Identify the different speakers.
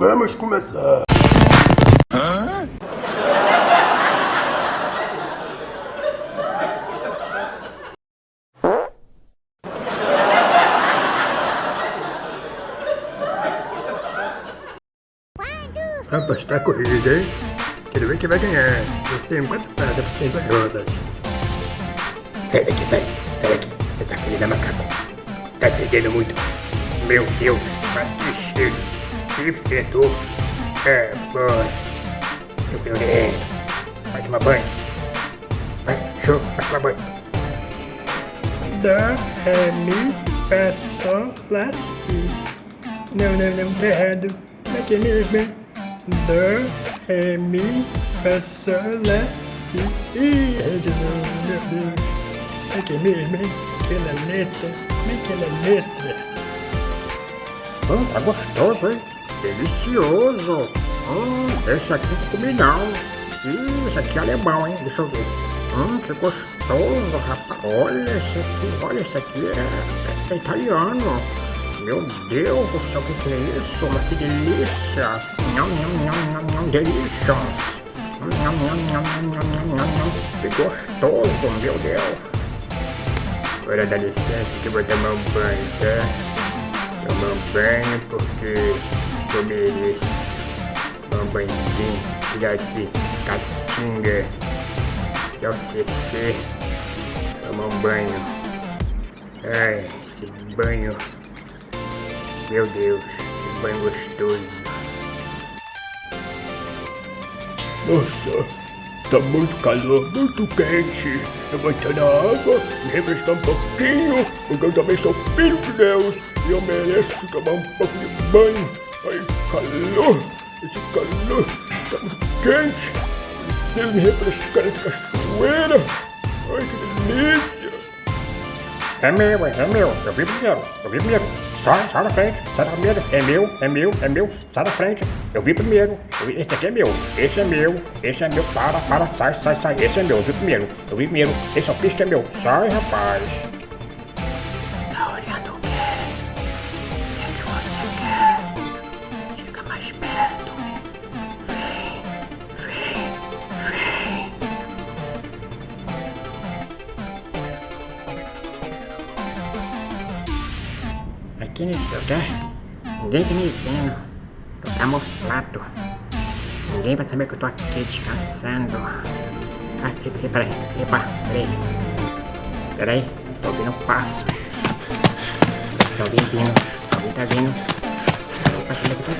Speaker 1: Vamos começar. Hã? Apostar a corrida, hein? Quero ver quem vai ganhar. Eu tenho quatro paradas, você tem duas rodas. Sai daqui, vai. Sai daqui. Você tá fedendo macaco. Tá fedendo muito. Meu Deus, que cheiro. Que fedor. É, boy. Eu fui Vai tomar banho. Vai, show, vai tomar banho. Dó, ré, mi, fá, sol, lá, si. Não, não, não, tá errado. Aqui mesmo. Dó, ré, mi, fá, sol, lá, si. Ih, de novo, meu Deus. Aqui mesmo, hein? Aquela letra, aquela letra. Hum, tá gostoso, hein? Delicioso. Hum, esse aqui não comi não. Ih, esse aqui é alemão, hein? Deixa eu ver. Hum, que gostoso, rapaz. Olha esse aqui, olha esse aqui é, é, é italiano. Meu Deus do céu, o que, que é isso? Mas que delícia! Nham, nham, nham, nham, nham, delicious! Nham, nham, nham, nham, nham, nham, nham, Que gostoso, meu Deus! Agora dá licença que eu vou tomar um banho, tá? Tomar um banho porque banhozinho, tirar esse catinga, é o CC. Tomar um banho. Ai, esse banho meu Deus, que banho gostoso. Nossa, tá muito calor, muito quente. Eu vou entrar na água, me refrescar um pouquinho, porque eu também sou filho de Deus e eu mereço tomar um pouco de banho. Ai, calor, esse calor tá muito quente. Preciso me refrescar nessa cachoeira. Ai, que delícia. É meu, é meu, eu vi primeiro, eu vi primeiro. Sai, sai da frente, sai da primeira. É meu, é meu, é meu, sai da frente. Eu vi primeiro. Esse aqui é meu, esse é meu, esse é meu. Para, para, sai, sai, sai. Esse é meu, eu vi primeiro. Eu vi primeiro. Esse é o pista é meu. Sai, rapaz.
Speaker 2: Aqui nesse lugar, ninguém tá me vendo. Tô camuflado. Ninguém vai saber que eu tô aqui descansando. Ah, e- e- peraí, epa, peraí. Peraí, tô ouvindo passos. Parece que alguém vindo. Alguém tá vindo. Eu vou saber que tá